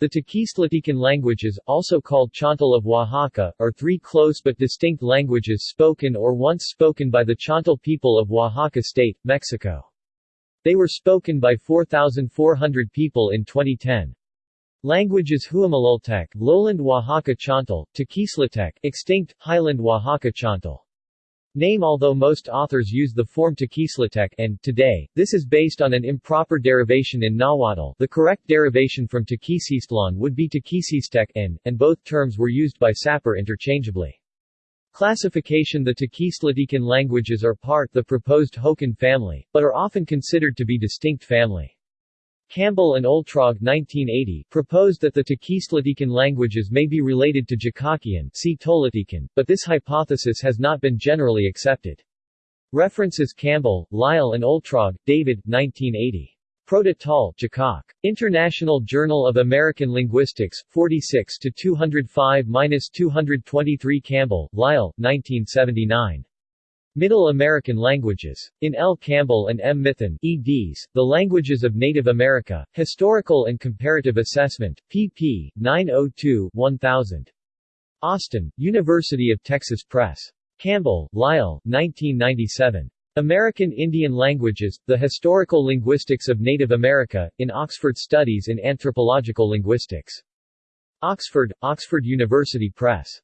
The Tequistlatecan languages, also called Chontal of Oaxaca, are three close but distinct languages spoken or once spoken by the Chontal people of Oaxaca State, Mexico. They were spoken by 4,400 people in 2010. Languages Huamelultec, Lowland Oaxaca Chontal, Tequistlatec, extinct, Highland Oaxaca Chontal. Name Although most authors use the form Tequistlatec and, today, this is based on an improper derivation in Nahuatl the correct derivation from Tequisistlan would be Tequisistec and, and both terms were used by Sapper interchangeably. Classification The Tequistlatecan languages are part the proposed Hokan family, but are often considered to be distinct family. Campbell and Oltrogge 1980 proposed that the Tequistlatecan languages may be related to Jicaquean see but this hypothesis has not been generally accepted. References Campbell, Lyle and Oltrogge, David, 1980. Proto-Tol, Jicaque. International Journal of American Linguistics, 46 to 205-223 Campbell, Lyle, 1979. Middle American Languages. In L. Campbell and M. Mithun, eds. The Languages of Native America, Historical and Comparative Assessment, pp. 902-1000. Austin, University of Texas Press. Campbell, Lyle, 1997. American Indian Languages, The Historical Linguistics of Native America, in Oxford Studies in Anthropological Linguistics. Oxford, Oxford University Press.